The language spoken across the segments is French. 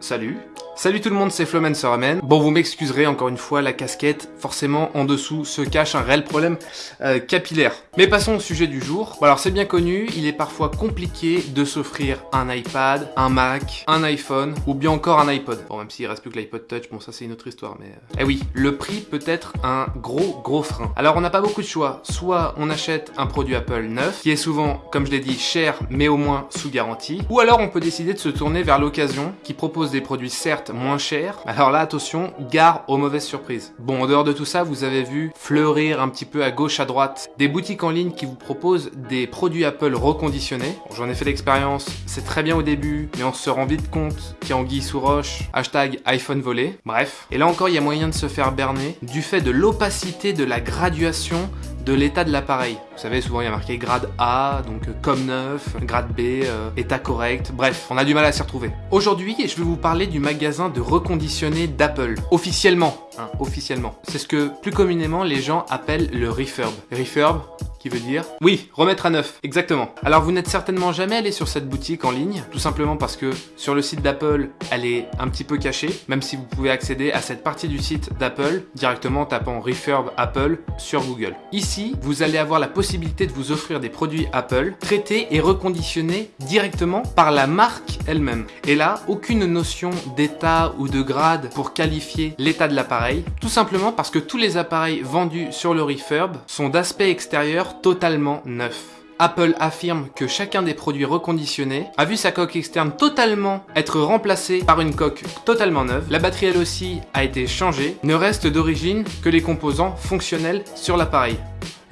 Salut Salut tout le monde, c'est Floman Seramen. Bon, vous m'excuserez, encore une fois, la casquette, forcément, en dessous se cache un réel problème euh, capillaire. Mais passons au sujet du jour. Bon, alors, c'est bien connu, il est parfois compliqué de s'offrir un iPad, un Mac, un iPhone, ou bien encore un iPod. Bon, même s'il reste plus que l'iPod Touch, bon, ça c'est une autre histoire, mais... Euh, eh oui, le prix peut être un gros, gros frein. Alors, on n'a pas beaucoup de choix. Soit on achète un produit Apple neuf, qui est souvent, comme je l'ai dit, cher, mais au moins sous garantie. Ou alors, on peut décider de se tourner vers l'occasion, qui propose des produits certes moins cher. Alors là, attention, gare aux mauvaises surprises. Bon, en dehors de tout ça, vous avez vu fleurir un petit peu à gauche, à droite, des boutiques en ligne qui vous proposent des produits Apple reconditionnés. J'en ai fait l'expérience, c'est très bien au début, mais on se rend vite compte qu'il y a anguille sous roche, hashtag iPhone volé, bref. Et là encore, il y a moyen de se faire berner du fait de l'opacité de la graduation de l'état de l'appareil. Vous savez, souvent il y a marqué grade A, donc euh, comme neuf, grade B, euh, état correct, bref, on a du mal à s'y retrouver. Aujourd'hui, je vais vous parler du magasin de reconditionné d'Apple, officiellement, hein, officiellement. C'est ce que plus communément les gens appellent le refurb. Refurb, qui veut dire Oui, remettre à neuf, exactement. Alors vous n'êtes certainement jamais allé sur cette boutique en ligne, tout simplement parce que sur le site d'Apple, elle est un petit peu cachée, même si vous pouvez accéder à cette partie du site d'Apple directement en tapant Refurb Apple sur Google. Ici, vous allez avoir la possibilité de vous offrir des produits Apple traités et reconditionnés directement par la marque elle-même. Et là, aucune notion d'état ou de grade pour qualifier l'état de l'appareil, tout simplement parce que tous les appareils vendus sur le Refurb sont d'aspect extérieur totalement neuf. Apple affirme que chacun des produits reconditionnés a vu sa coque externe totalement être remplacée par une coque totalement neuve. La batterie elle aussi a été changée. Ne reste d'origine que les composants fonctionnels sur l'appareil.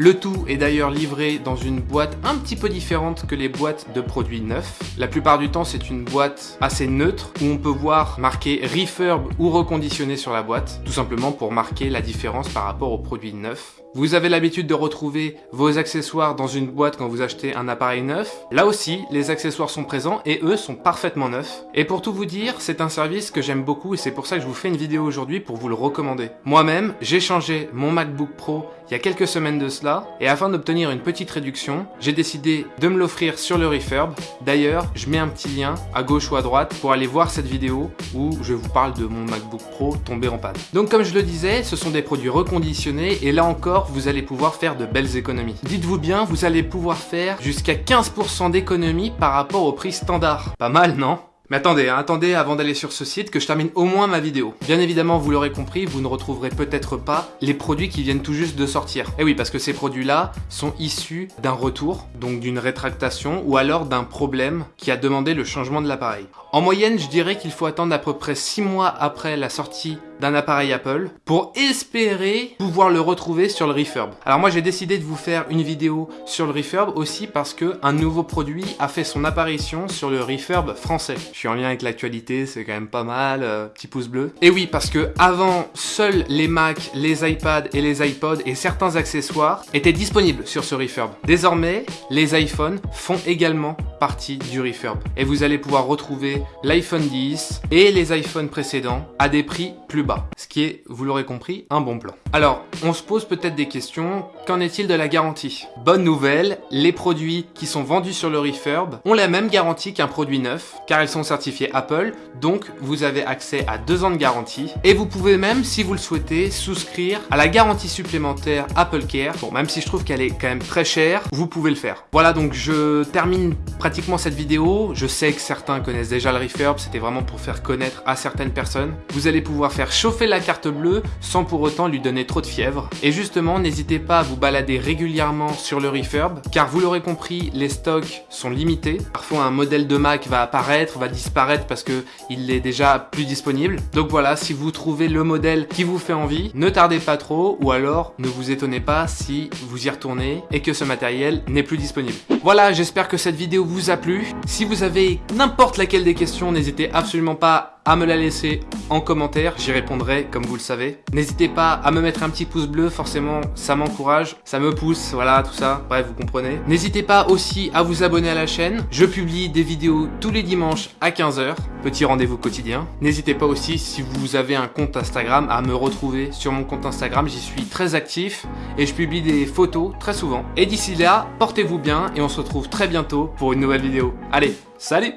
Le tout est d'ailleurs livré dans une boîte un petit peu différente que les boîtes de produits neufs. La plupart du temps, c'est une boîte assez neutre où on peut voir marqué refurb ou reconditionné sur la boîte, tout simplement pour marquer la différence par rapport aux produits neufs. Vous avez l'habitude de retrouver vos accessoires dans une boîte quand vous achetez un appareil neuf. Là aussi, les accessoires sont présents et eux sont parfaitement neufs. Et pour tout vous dire, c'est un service que j'aime beaucoup et c'est pour ça que je vous fais une vidéo aujourd'hui pour vous le recommander. Moi-même, j'ai changé mon MacBook Pro il y a quelques semaines de cela, et afin d'obtenir une petite réduction, j'ai décidé de me l'offrir sur le Refurb. D'ailleurs, je mets un petit lien à gauche ou à droite pour aller voir cette vidéo où je vous parle de mon MacBook Pro tombé en panne. Donc comme je le disais, ce sont des produits reconditionnés et là encore, vous allez pouvoir faire de belles économies. Dites-vous bien, vous allez pouvoir faire jusqu'à 15% d'économie par rapport au prix standard. Pas mal, non? Mais attendez, hein, attendez avant d'aller sur ce site que je termine au moins ma vidéo. Bien évidemment, vous l'aurez compris, vous ne retrouverez peut-être pas les produits qui viennent tout juste de sortir. Et eh oui, parce que ces produits-là sont issus d'un retour, donc d'une rétractation, ou alors d'un problème qui a demandé le changement de l'appareil. En moyenne, je dirais qu'il faut attendre à peu près 6 mois après la sortie d'un appareil Apple pour espérer pouvoir le retrouver sur le Refurb. Alors moi j'ai décidé de vous faire une vidéo sur le Refurb aussi parce que un nouveau produit a fait son apparition sur le Refurb français. Je suis en lien avec l'actualité, c'est quand même pas mal, euh, petit pouce bleu. Et oui parce que avant, seuls les Mac, les iPads et les iPods et certains accessoires étaient disponibles sur ce Refurb. Désormais, les iPhones font également partie du Refurb. Et vous allez pouvoir retrouver l'iPhone 10 et les iPhones précédents à des prix plus bas. Ce qui est, vous l'aurez compris, un bon plan. Alors, on se pose peut-être des questions. Qu'en est-il de la garantie? Bonne nouvelle, les produits qui sont vendus sur le refurb ont la même garantie qu'un produit neuf, car ils sont certifiés Apple, donc vous avez accès à deux ans de garantie. Et vous pouvez même, si vous le souhaitez, souscrire à la garantie supplémentaire Apple Care. Bon, même si je trouve qu'elle est quand même très chère, vous pouvez le faire. Voilà, donc je termine pratiquement cette vidéo. Je sais que certains connaissent déjà le refurb, c'était vraiment pour faire connaître à certaines personnes. Vous allez pouvoir chauffer la carte bleue sans pour autant lui donner trop de fièvre. Et justement, n'hésitez pas à vous balader régulièrement sur le refurb, car vous l'aurez compris, les stocks sont limités. Parfois, un modèle de Mac va apparaître, va disparaître parce que il est déjà plus disponible. Donc voilà, si vous trouvez le modèle qui vous fait envie, ne tardez pas trop, ou alors ne vous étonnez pas si vous y retournez et que ce matériel n'est plus disponible. Voilà, j'espère que cette vidéo vous a plu. Si vous avez n'importe laquelle des questions, n'hésitez absolument pas à me la laisser en commentaire, j'y répondrai comme vous le savez. N'hésitez pas à me mettre un petit pouce bleu, forcément ça m'encourage, ça me pousse, voilà tout ça, bref vous comprenez. N'hésitez pas aussi à vous abonner à la chaîne, je publie des vidéos tous les dimanches à 15h, petit rendez-vous quotidien. N'hésitez pas aussi si vous avez un compte Instagram à me retrouver sur mon compte Instagram, j'y suis très actif et je publie des photos très souvent. Et d'ici là, portez-vous bien et on se retrouve très bientôt pour une nouvelle vidéo. Allez, salut